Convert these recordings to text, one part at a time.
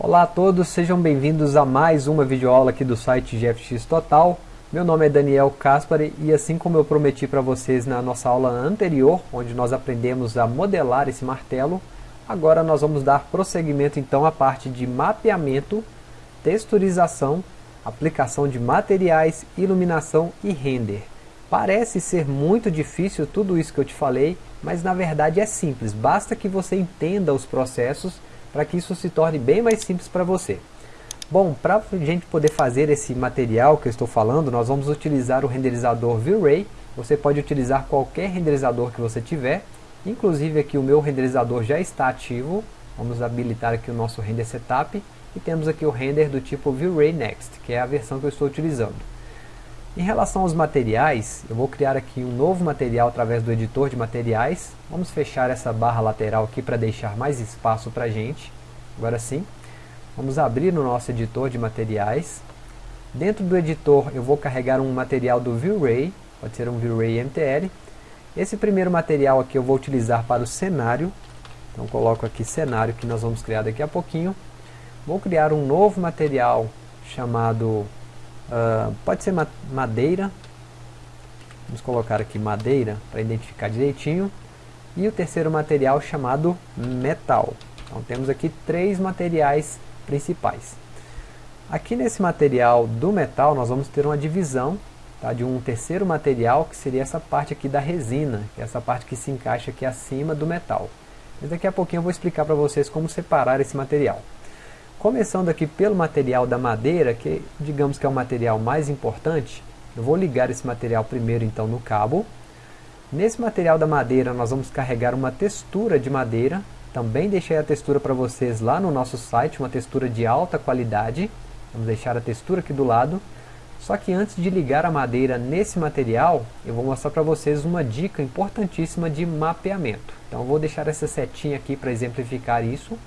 Olá a todos, sejam bem-vindos a mais uma videoaula aqui do site GFX Total. Meu nome é Daniel Caspari e assim como eu prometi para vocês na nossa aula anterior, onde nós aprendemos a modelar esse martelo, agora nós vamos dar prosseguimento então à parte de mapeamento, texturização, aplicação de materiais, iluminação e render. Parece ser muito difícil tudo isso que eu te falei, mas na verdade é simples, basta que você entenda os processos para que isso se torne bem mais simples para você. Bom, para a gente poder fazer esse material que eu estou falando, nós vamos utilizar o renderizador V-Ray. Você pode utilizar qualquer renderizador que você tiver, inclusive aqui o meu renderizador já está ativo. Vamos habilitar aqui o nosso render setup e temos aqui o render do tipo V-Ray Next, que é a versão que eu estou utilizando. Em relação aos materiais, eu vou criar aqui um novo material através do editor de materiais. Vamos fechar essa barra lateral aqui para deixar mais espaço para a gente. Agora sim. Vamos abrir no nosso editor de materiais. Dentro do editor eu vou carregar um material do V-Ray, pode ser um V-Ray MTL. Esse primeiro material aqui eu vou utilizar para o cenário. Então coloco aqui cenário que nós vamos criar daqui a pouquinho. Vou criar um novo material chamado Uh, pode ser madeira. Vamos colocar aqui madeira para identificar direitinho. E o terceiro material chamado metal. Então temos aqui três materiais principais. Aqui nesse material do metal nós vamos ter uma divisão tá, de um terceiro material que seria essa parte aqui da resina, que é essa parte que se encaixa aqui acima do metal. Mas daqui a pouquinho eu vou explicar para vocês como separar esse material. Começando aqui pelo material da madeira, que digamos que é o material mais importante, eu vou ligar esse material primeiro então no cabo. Nesse material da madeira nós vamos carregar uma textura de madeira, também deixei a textura para vocês lá no nosso site, uma textura de alta qualidade. Vamos deixar a textura aqui do lado. Só que antes de ligar a madeira nesse material, eu vou mostrar para vocês uma dica importantíssima de mapeamento. Então eu vou deixar essa setinha aqui para exemplificar isso.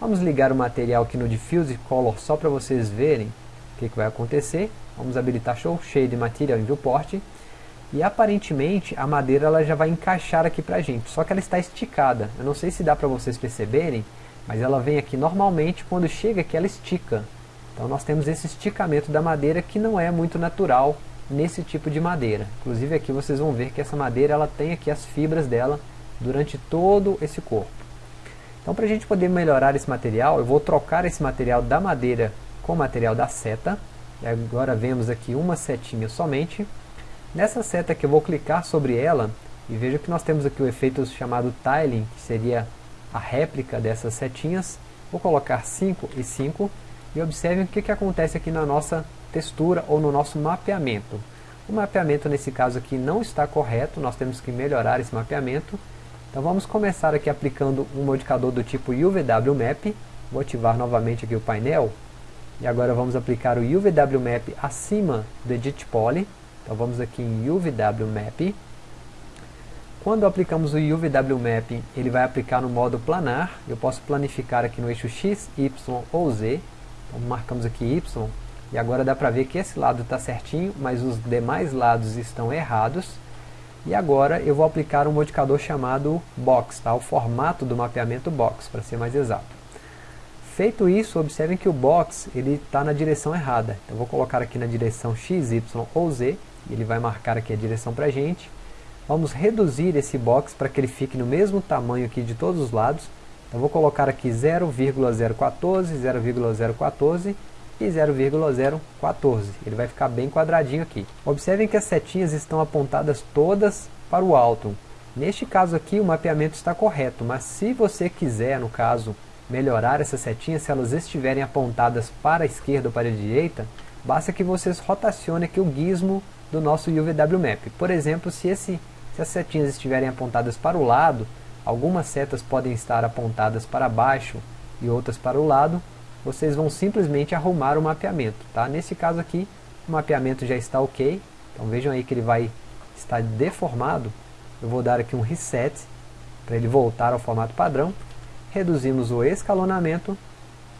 Vamos ligar o material aqui no Diffuse Color só para vocês verem o que, que, vai acontecer. Vamos habilitar Show Shade Material em Viewport. E aparentemente a madeira ela já vai encaixar aqui para a gente, só que ela está esticada. Eu não sei se dá para vocês perceberem, mas ela vem aqui normalmente, quando chega aqui ela estica. Então nós temos esse esticamento da madeira que não é muito natural nesse tipo de madeira. Inclusive aqui vocês vão ver que essa madeira ela tem aqui as fibras dela durante todo esse corpo. Então para a gente poder melhorar esse material, eu vou trocar esse material da madeira com o material da seta. E agora vemos aqui uma setinha somente. Nessa seta que eu vou clicar sobre ela, e veja que nós temos aqui o efeito chamado tiling, que seria a réplica dessas setinhas. Vou colocar 5 e 5, e observem o que, que acontece aqui na nossa textura ou no nosso mapeamento. O mapeamento nesse caso aqui não está correto, nós temos que melhorar esse mapeamento. Então vamos começar aqui aplicando um modificador do tipo UVW Map. Vou ativar novamente aqui o painel. E agora vamos aplicar o UVW Map acima do Edit Poly. Então vamos aqui em UVW Map. Quando aplicamos o UVW Map, ele vai aplicar no modo planar. Eu posso planificar aqui no eixo X, Y ou Z. Então marcamos aqui Y. E agora dá para ver que esse lado está certinho, mas os demais lados estão errados. E agora eu vou aplicar um modificador chamado Box, tá? o formato do mapeamento Box, para ser mais exato. Feito isso, observem que o Box está na direção errada. Então vou colocar aqui na direção X, Y ou Z, ele vai marcar aqui a direção para a gente. Vamos reduzir esse Box para que ele fique no mesmo tamanho aqui de todos os lados. Então vou colocar aqui 0,014, 0,014 e 0,014. Ele vai ficar bem quadradinho aqui. Observem que as setinhas estão apontadas todas para o alto. Neste caso aqui o mapeamento está correto, mas se você quiser, no caso, melhorar essas setinhas, se elas estiverem apontadas para a esquerda ou para a direita, basta que vocês rotacionem aqui o gizmo do nosso UVW Map. Por exemplo, se, esse, se as setinhas estiverem apontadas para o lado, algumas setas podem estar apontadas para baixo e outras para o lado, vocês vão simplesmente arrumar o mapeamento. Tá? Nesse caso aqui, o mapeamento já está ok. Então vejam aí que ele vai estar deformado. Eu vou dar aqui um reset para ele voltar ao formato padrão. Reduzimos o escalonamento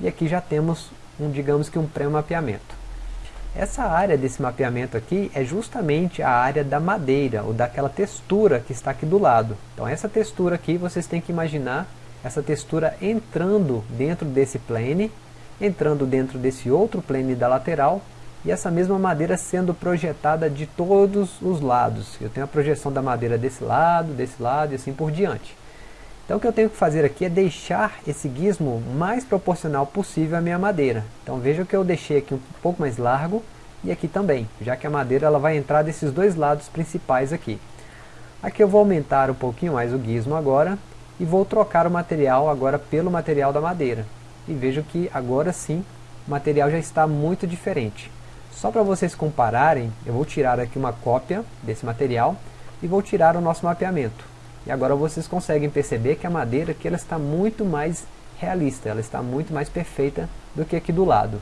e aqui já temos um, digamos que um pré-mapeamento. Essa área desse mapeamento aqui é justamente a área da madeira, ou daquela textura que está aqui do lado. Então essa textura aqui vocês têm que imaginar essa textura entrando dentro desse plane entrando dentro desse outro plane da lateral e essa mesma madeira sendo projetada de todos os lados. Eu tenho a projeção da madeira desse lado, desse lado e assim por diante. Então o que eu tenho que fazer aqui é deixar esse gizmo mais proporcional possível à minha madeira. Então veja que eu deixei aqui um pouco mais largo e aqui também, já que a madeira ela vai entrar desses dois lados principais aqui. Aqui eu vou aumentar um pouquinho mais o gizmo agora e vou trocar o material agora pelo material da madeira. E vejo que agora sim o material já está muito diferente. Só para vocês compararem, eu vou tirar aqui uma cópia desse material e vou tirar o nosso mapeamento. E agora vocês conseguem perceber que a madeira aqui ela está muito mais realista, ela está muito mais perfeita do que aqui do lado.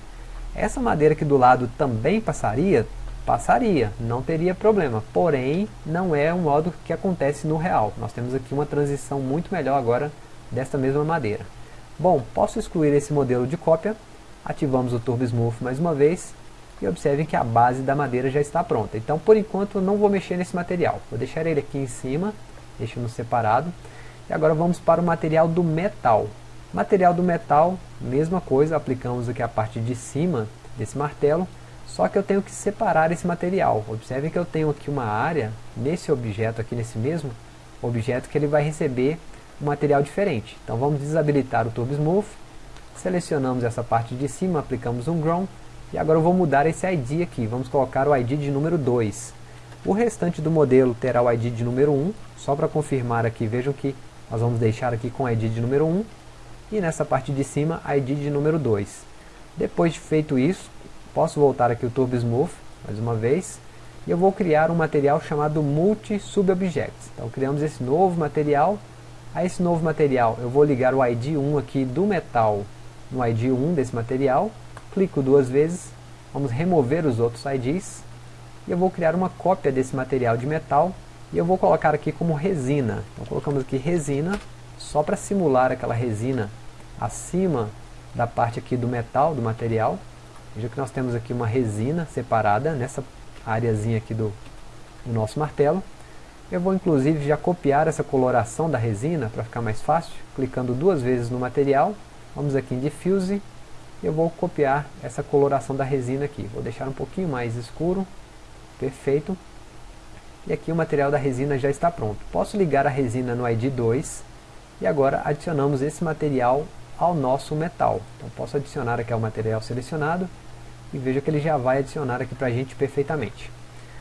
Essa madeira aqui do lado também passaria? Passaria, não teria problema, porém não é o modo que acontece no real. Nós temos aqui uma transição muito melhor agora desta mesma madeira. Bom, posso excluir esse modelo de cópia, ativamos o Turbo Smooth mais uma vez e observem que a base da madeira já está pronta. Então por enquanto eu não vou mexer nesse material, vou deixar ele aqui em cima, deixando separado. E agora vamos para o material do metal. Material do metal, mesma coisa, aplicamos aqui a parte de cima desse martelo, só que eu tenho que separar esse material. Observem que eu tenho aqui uma área, nesse objeto aqui, nesse mesmo objeto, que ele vai receber um material diferente. Então vamos desabilitar o Turbo Smooth, selecionamos essa parte de cima, aplicamos um Grown, e agora eu vou mudar esse ID aqui, vamos colocar o ID de número 2. O restante do modelo terá o ID de número 1, só para confirmar aqui, vejam que nós vamos deixar aqui com o ID de número 1, e nessa parte de cima, ID de número 2. Depois de feito isso, posso voltar aqui o Turbo Smooth, mais uma vez, e eu vou criar um material chamado Multi Subobjects. Então criamos esse novo material, a esse novo material eu vou ligar o ID 1 aqui do metal no ID 1 desse material, clico duas vezes, vamos remover os outros IDs, e eu vou criar uma cópia desse material de metal, e eu vou colocar aqui como resina. Então colocamos aqui resina, só para simular aquela resina acima da parte aqui do metal, do material. Veja que nós temos aqui uma resina separada nessa areazinha aqui do, do nosso martelo. Eu vou inclusive já copiar essa coloração da resina para ficar mais fácil, clicando duas vezes no material. Vamos aqui em Diffuse eu vou copiar essa coloração da resina aqui. Vou deixar um pouquinho mais escuro, perfeito. E aqui o material da resina já está pronto. Posso ligar a resina no ID 2 e agora adicionamos esse material ao nosso metal. Então posso adicionar aqui ao material selecionado e veja que ele já vai adicionar aqui para a gente perfeitamente.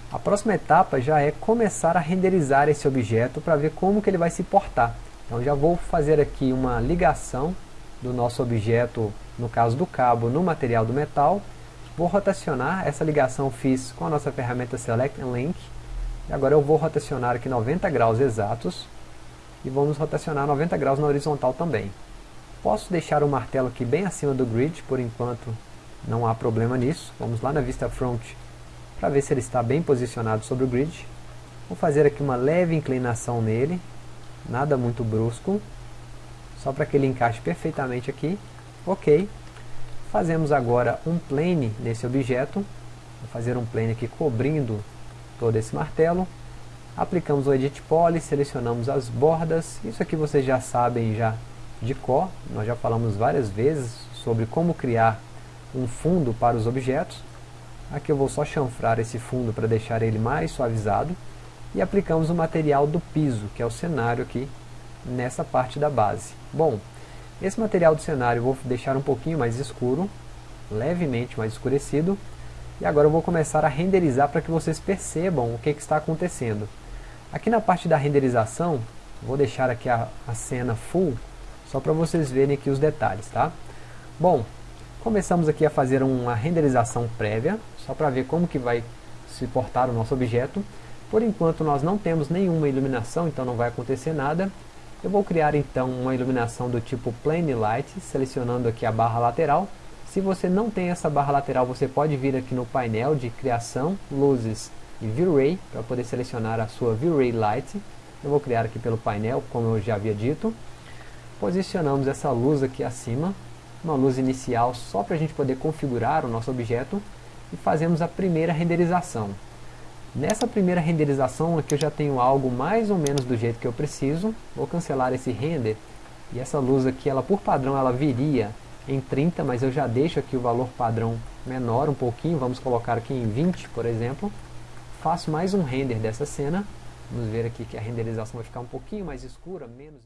A próxima etapa já é começar a renderizar esse objeto para ver como que ele vai se portar. Então já vou fazer aqui uma ligação do nosso objeto, no caso do cabo, no material do metal. Vou rotacionar, essa ligação fiz com a nossa ferramenta Select and Link. E agora eu vou rotacionar aqui 90 graus exatos. E vamos rotacionar 90 graus na horizontal também. Posso deixar o martelo aqui bem acima do grid, por enquanto não há problema nisso. Vamos lá na vista front para ver se ele está bem posicionado sobre o grid. Vou fazer aqui uma leve inclinação nele, nada muito brusco só para que ele encaixe perfeitamente aqui. Ok. Fazemos agora um plane nesse objeto. Vou fazer um plane aqui cobrindo todo esse martelo. Aplicamos o Edit Poly, selecionamos as bordas. Isso aqui vocês já sabem já de cor. Nós já falamos várias vezes sobre como criar um fundo para os objetos. Aqui eu vou só chanfrar esse fundo para deixar ele mais suavizado. E aplicamos o material do piso, que é o cenário aqui nessa parte da base. Bom, esse material do cenário eu vou deixar um pouquinho mais escuro, levemente mais escurecido, e agora eu vou começar a renderizar para que vocês percebam o que, que, está acontecendo. Aqui na parte da renderização, vou deixar aqui a, a cena full, só para vocês verem aqui os detalhes, tá? Bom, começamos aqui a fazer uma renderização prévia, só para ver como que vai se portar o nosso objeto. Por enquanto nós não temos nenhuma iluminação, então não vai acontecer nada. Eu vou criar então uma iluminação do tipo Plane Light, selecionando aqui a barra lateral. Se você não tem essa barra lateral, você pode vir aqui no painel de criação, luzes e V-Ray, para poder selecionar a sua V-Ray Light. Eu vou criar aqui pelo painel, como eu já havia dito. Posicionamos essa luz aqui acima, uma luz inicial só para a gente poder configurar o nosso objeto. E fazemos a primeira renderização. Nessa primeira renderização aqui eu já tenho algo mais ou menos do jeito que eu preciso. Vou cancelar esse render. E essa luz aqui, ela por padrão, ela viria em 30, mas eu já deixo aqui o valor padrão menor um pouquinho, vamos colocar aqui em 20, por exemplo. Faço mais um render dessa cena, vamos ver aqui que a renderização vai ficar um pouquinho mais escura, menos